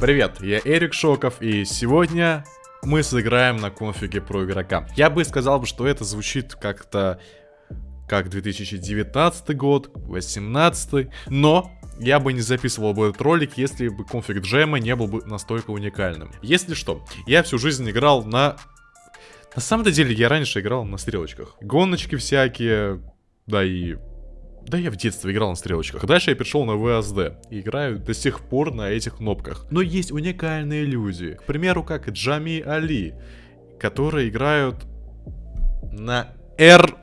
Привет, я Эрик Шоков, и сегодня мы сыграем на конфиге про игрока. Я бы сказал, что это звучит как-то как 2019 год, 2018, но я бы не записывал бы этот ролик, если бы конфиг джема не был бы настолько уникальным. Если что, я всю жизнь играл на... На самом деле, я раньше играл на стрелочках. Гоночки всякие, да и да я в детстве играл на стрелочках. Дальше я перешел на VSD. И играю до сих пор на этих кнопках. Но есть уникальные люди. К примеру, как Джами Али. Которые играют на R.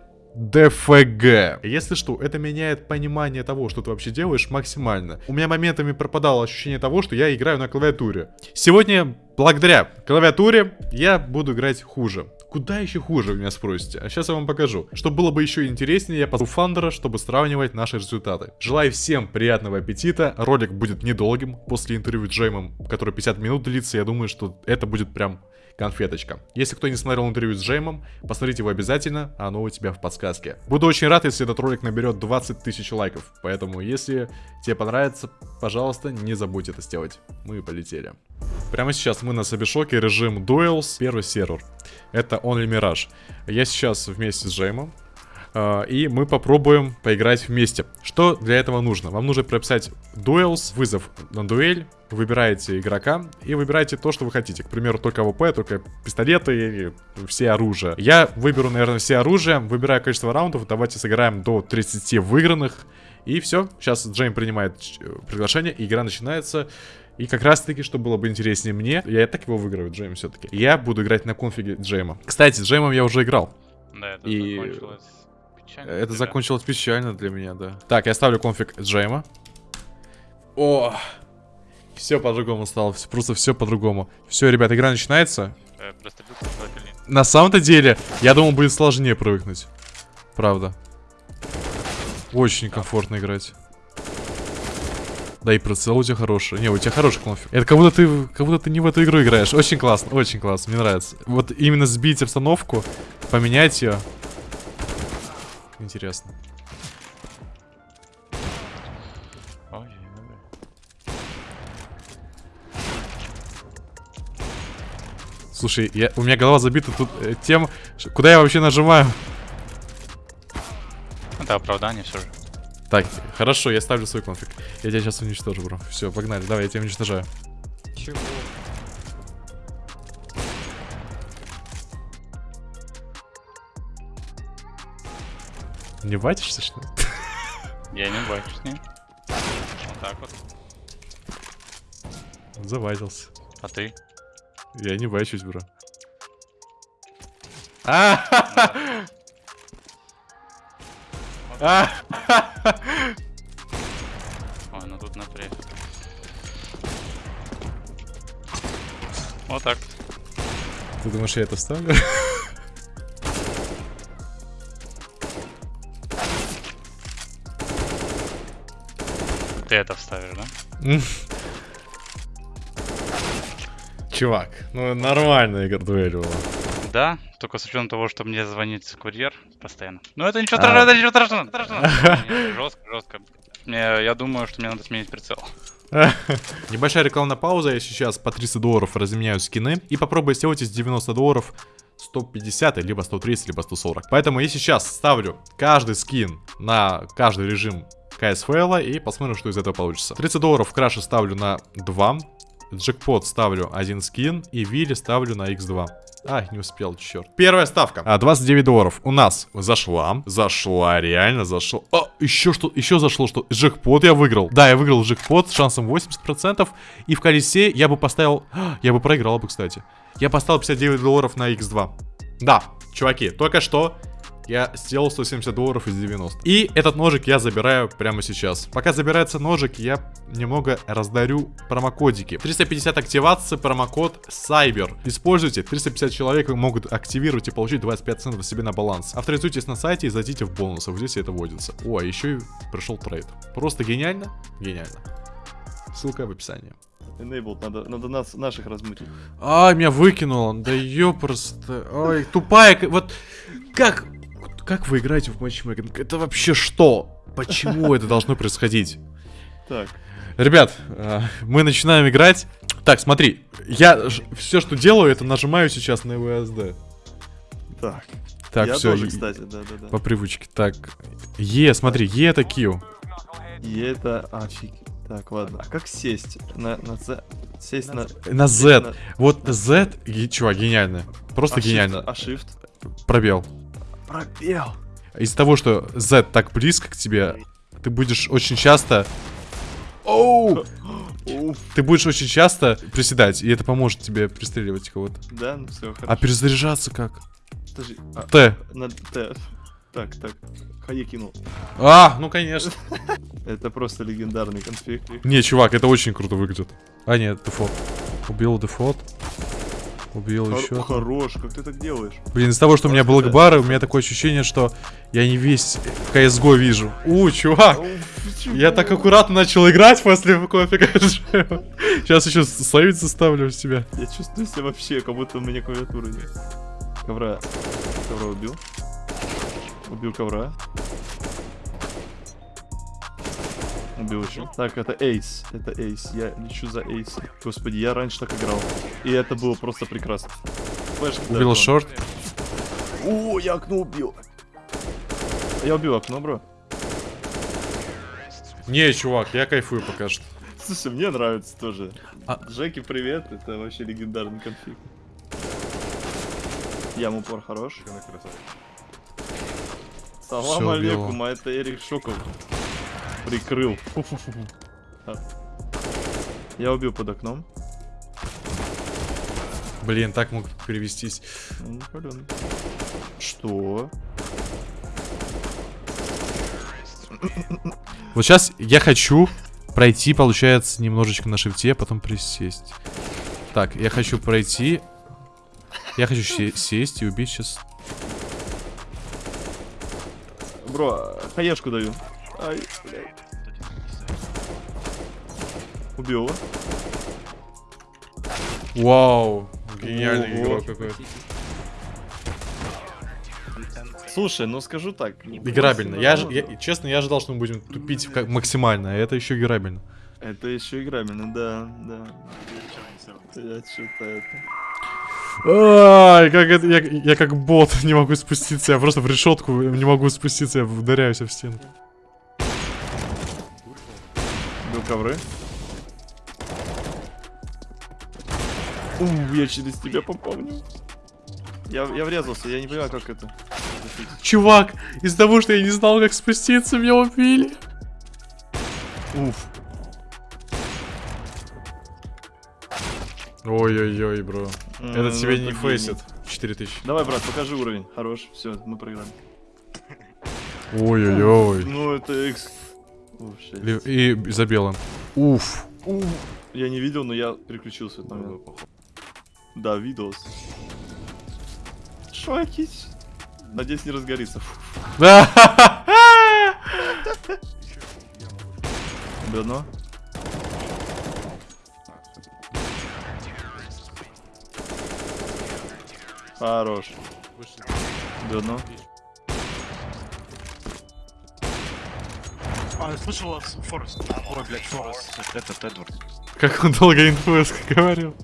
Если что, это меняет понимание того, что ты вообще делаешь максимально. У меня моментами пропадало ощущение того, что я играю на клавиатуре. Сегодня, благодаря клавиатуре, я буду играть хуже. Куда еще хуже, вы меня спросите? А сейчас я вам покажу. Чтобы было бы еще интереснее, я позову Фандера, чтобы сравнивать наши результаты. Желаю всем приятного аппетита. Ролик будет недолгим. После интервью с Джеймом, который 50 минут длится, я думаю, что это будет прям конфеточка. Если кто не смотрел интервью с Джеймом, посмотрите его обязательно, оно у тебя в подсказке. Буду очень рад, если этот ролик наберет 20 тысяч лайков, поэтому если тебе понравится, пожалуйста, не забудь это сделать. Мы полетели. Прямо сейчас мы на CyberShoke, режим Duels, первый сервер. Это Only Mirage. Я сейчас вместе с Джеймом, и мы попробуем поиграть вместе. Что для этого нужно? Вам нужно прописать duels, вызов на дуэль, выбираете игрока и выбираете то, что вы хотите. К примеру, только AWP, только пистолеты, все оружия. Я выберу, наверное, все оружия, выбираю количество раундов, давайте сыграем до 30 выигранных. И все, сейчас Джейм принимает э, приглашение, и игра начинается. И как раз таки, что было бы интереснее мне, я и так его выиграю, Джейм все-таки. Я буду играть на конфиге Джейма. Кстати, с Джеймом я уже играл. Да, это и... закончилось печально. Это закончилось печально для меня, да. Так, я ставлю конфиг Джейма. О, все по-другому стало, просто все по-другому. Все, ребят, игра начинается. Э, На самом-то деле, я думал, будет сложнее привыкнуть. Правда. Очень комфортно играть. Да и прицел у тебя хороший. Не, у тебя хороший конфиг. Это как будто ты, как будто ты не в эту игру играешь. Очень классно, очень классно, мне нравится. Вот именно сбить обстановку, поменять ее. Интересно. Слушай, я, у меня голова забита тут э, тем, куда я вообще нажимаю. Это оправдание все же. Так, хорошо, я ставлю свой конфиг. Я тебя сейчас уничтожу, бро. Все, погнали, давай, я тебя уничтожаю. Чего? Не батишься, что ли? Я не бачусь с ним. Вот так вот. Завадился. А ты? Я не бачусь, бро. А! Ой, ну тут напряг. Вот так. Ты думаешь, я это ставлю? Ты это вставишь, да? чувак. Ну, нормальная дуэль была. Да, только с учетом того, что мне звонит курьер постоянно. Ну, это ничего страшного, это ничего страшного. Жестко, жестко. Я думаю, что мне надо сменить прицел. Небольшая рекламная пауза. Я сейчас по 300 долларов разменяю скины. И попробую сделать из 90 долларов 150, либо 130, либо 140. Поэтому я сейчас ставлю каждый скин на каждый режим КСФЛ и посмотрим, что из этого получится. 30 долларов в краше ставлю на 2. Джекпот ставлю один скин. И Вилли ставлю на x2. А, не успел, черт. Первая ставка. А, 29 долларов у нас зашла. Зашла, реально зашла. А, еще что, еще зашло, что джекпот я выиграл. Да, я выиграл джекпот с шансом 80%. И в колесе я бы поставил... Я бы проиграл бы, кстати. Я поставил 59 долларов на x2. Да, чуваки, только что я сделал 170 долларов из 90. И этот ножик я забираю прямо сейчас. Пока забирается ножик, я немного раздарю промокодики. 350 активации, промокод Cyber. Используйте, 350 человек могут активировать и получить 25 центов себе на баланс. Авторизуйтесь на сайте и зайдите в бонусы, здесь это вводится. О, а еще и пришел трейд. Просто гениально? Гениально. Ссылка в описании. Enabled, надо, надо нас, наших размутить. Ай, меня выкинуло. Да ёпросто. Ой, тупая. Вот как как вы играете в матчмейкинг? Это вообще что? Почему это должно происходить? Так. Ребят, э, мы начинаем играть. Так, смотри, я все, что делаю, это нажимаю сейчас на VSD. Так. Так, я все, тоже, кстати, да-да-да. по привычке. Так, Е, смотри, Е это Q. И это... А, фиг. Так, ладно. А как сесть? На, на Z? Сесть на... На Z. на- Вот Z, чувак, гениально. Просто а shift- гениально. А shift? Пробел. Пробел. Из-за того, что Z так близко к тебе, ты будешь очень часто... Оу! Ты будешь очень часто приседать, и это поможет тебе пристреливать кого-то. Да, ну все, хорошо. А перезаряжаться как? Подожди, а, Т. на Т. Так, так. Хае кинул. А, ну конечно. Это просто легендарный конфиг. Не, чувак, это очень круто выглядит. А, нет, дефолт. Убил дефолт. Убил Хор- еще. Хорош, как ты так делаешь? Блин, из-за того, что у меня black bar ы, у меня такое ощущение, что я не весь CSGO вижу. У, чувак! Я так аккуратно начал играть после кофе. Сейчас еще словить заставлю себя. Я чувствую себя вообще, как будто у меня клавиатуры нет. Ковра. Ковра убил. Убил ковра. Убил еще. Так, это эйс. Это эйс. Я лечу за эйс. Господи, я раньше так играл. И это было просто прекрасно. Флешка, да, Убил да. шорт. О, я окно убил. Я убил окно, бро. Не, чувак, я кайфую пока что. Слушай, мне нравится тоже. А- Джеки, привет. Это вообще легендарный конфиг. Ям упор хорош. Салам алейкум, а это Эрик Шоков. Прикрыл. Фу-фу-фу. А. Я убил под окном. Блин, так мог перевестись. Ну. Что? Вот сейчас я хочу пройти, получается, немножечко на шифте, а потом присесть. Так, я хочу пройти. Я хочу се- сесть и убить сейчас. Бро, хаешку даю. Ай, блядь. Убил его. Вау, гениальный Ого. игрок какой. Слушай, ну скажу так. Играбельно. Я, я- честно, я ожидал, что мы будем тупить как максимально, а это еще играбельно. Это еще играбельно, да, да. Я что-то это... Ай, как это, я, я как бот не могу спуститься, я просто в решетку не могу спуститься, я ударяюсь в стенку. Ковры. У, я через тебя попомнил. Я, я врезался, я не понимаю, как это. Чувак, из-за того, что я не знал, как спуститься, меня убили. Уф. Ой-ой-ой, бро. М, Это ну, тебе не гений. фейсит. 4000. Давай, брат, покажи уровень. Хорош, все, мы проиграли. Ой-ой-ой. Ну, это экс... Лев- И забил он. Уф. Уф. Я не видел, но я переключился этот момент. Да, видос. Шокить. Надеюсь, не разгорится. Фу. Бедно. Хорош. Бедно. А, я слышал вас, Форест. Ой, блядь, Форест. Это Эдвард. Как он долго инфу говорил.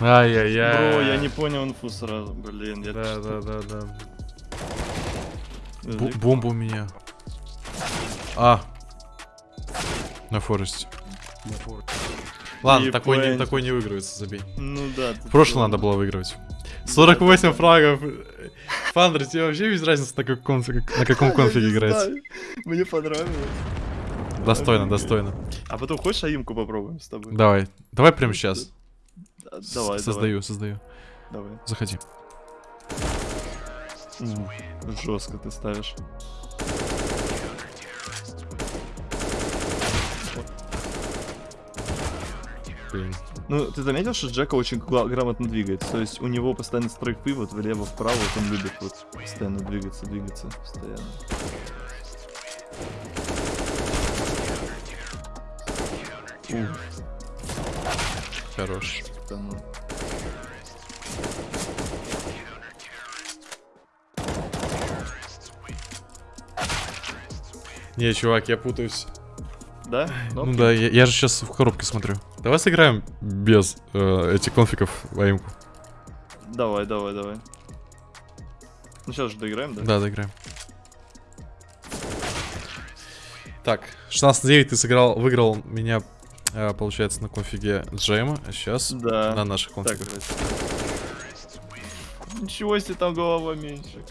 Ай-яй-яй. Бро, я не понял инфу сразу. Блин, я Да, что- да, да, да. Язык. бомба у меня. А. На Форесте. Ладно, такой не, такой не выигрывается, забей. Ну да. В прошлом надо было выигрывать. 48 фрагов. Фандер, тебе вообще без разницы, на каком, на каком конфиге играть. Мне понравилось. Достойно, достойно. А потом хочешь аимку попробуем с тобой? Давай. Давай прямо сейчас. Да, Давай, Создаю, создаю. давай. Заходи. Жестко ты ставишь. Блин. Ну, ты заметил, что Джека очень грамотно двигается? То есть у него постоянно стрейк пивот влево-вправо, вот он любит вот постоянно двигаться, двигаться, постоянно. Ух, Хорош. да ну. Не, чувак, я путаюсь. Да? Ну да, я, я же сейчас в коробке смотрю. Давай сыграем без э, этих конфигов в аимку. Давай, давай, давай. Ну сейчас же доиграем, да? Да, доиграем. Так, 16-9 ты сыграл, выиграл меня, э, получается, на конфиге Джейма, а сейчас Да. на наших Так, конфигах. красиво. Ничего себе, там голова меньше.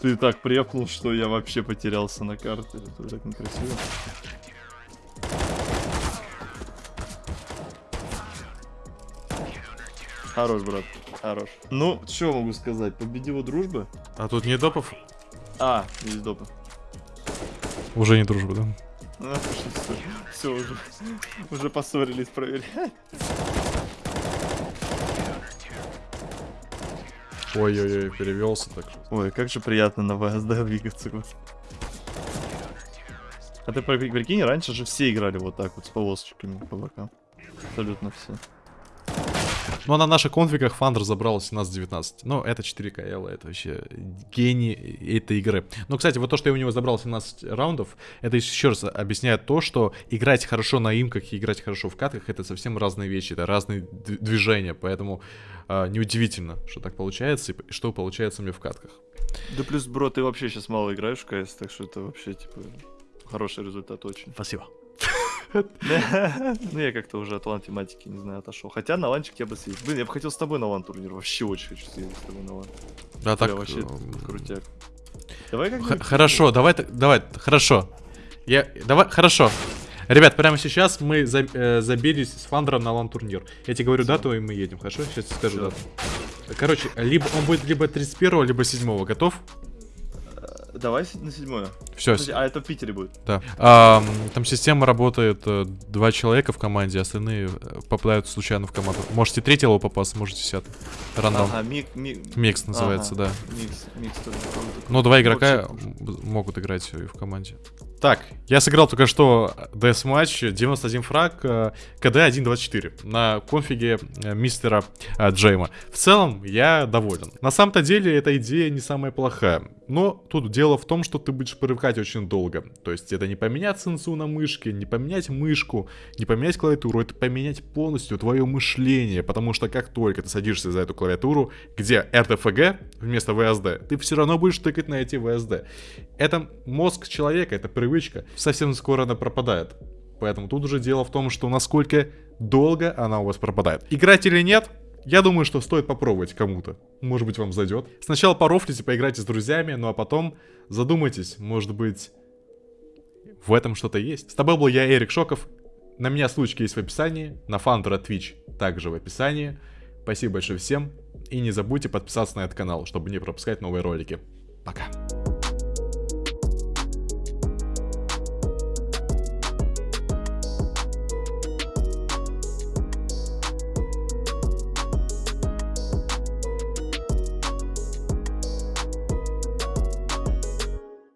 Ты так препнул, что я вообще потерялся на карте. Это так некрасиво. Хорош, брат, хорош. Ну, что могу сказать? Победила дружба? А тут не допов? А, есть допы. Уже не дружба, да? Ну, все, уже, уже поссорились, проверять. Ой-ой-ой, перевелся так. Ой, как же приятно на ВСД двигаться. А ты при- прикинь, раньше же все играли вот так вот, с полосочками по бокам. Абсолютно все. Ну, а на наших конфигах Фандер забрал 17-19. Ну, это 4 КЛ, это вообще гений этой игры. Но, кстати, вот то, что я у него забрал 17 раундов, это еще раз объясняет то, что играть хорошо на имках и играть хорошо в катках это совсем разные вещи, это разные движения, поэтому а, неудивительно, что так получается и что получается у меня в катках. Да плюс, бро, ты вообще сейчас мало играешь в КС, так что это вообще, типа, хороший результат очень. Спасибо. Ну, я как-то уже от LAN-тематики, не знаю, отошел. Хотя на ланчик я бы съездил. Блин, я бы хотел с тобой на LAN-турнир. Вообще очень хочу съездить с тобой на LAN. Да, так. Вообще эм, крутяк. Давай как Хорошо, давай, давай, хорошо. Я, давай, хорошо. Ребят, прямо сейчас мы за- э, забились с Фандером на LAN-турнир. Я тебе говорю Всё. дату, и мы едем, хорошо? Сейчас скажу Всё. дату. Короче, либо он будет либо 31 либо 7 Готов? Давай на седьмое. Все, Подожди, а это в Питере будет? да. Ам, там система работает э, два человека в команде, остальные э, попадают случайно в команду. Можете третьего попасть, можете десятый. Рандом. Ага, мик, мик, Микс называется, ага, да. Микс, микс тоже. Ну, два игрока Вообще могут играть в команде. Так, я сыграл только что DM матч 91 фраг, э, КД 1.24 на конфиге э, мистера э, Джейма. В целом, я доволен. На самом-то деле, эта идея не самая плохая. Но тут дело в том, что ты будешь привыкать очень долго. То есть, это не поменять сенсу на мышке, не поменять мышку, не поменять клавиатуру, это поменять полностью твое мышление. Потому что как только ты садишься за эту клавиатуру, где RTFG вместо VSD, ты все равно будешь тыкать на эти VSD. Это мозг человека, это привычка. Совсем скоро она пропадает. Поэтому тут уже дело в том, что насколько долго она у вас пропадает. Играть или нет? Я думаю, что стоит попробовать кому-то. Может быть, вам зайдет. Сначала порофлите, поиграйте с друзьями, ну а потом задумайтесь, может быть, в этом что-то есть. С тобой был я, Эрик Шоков. На меня ссылочки есть в описании, на Фандера Twitch также в описании. Спасибо большое всем. И не забудьте подписаться на этот канал, чтобы не пропускать новые ролики. Пока.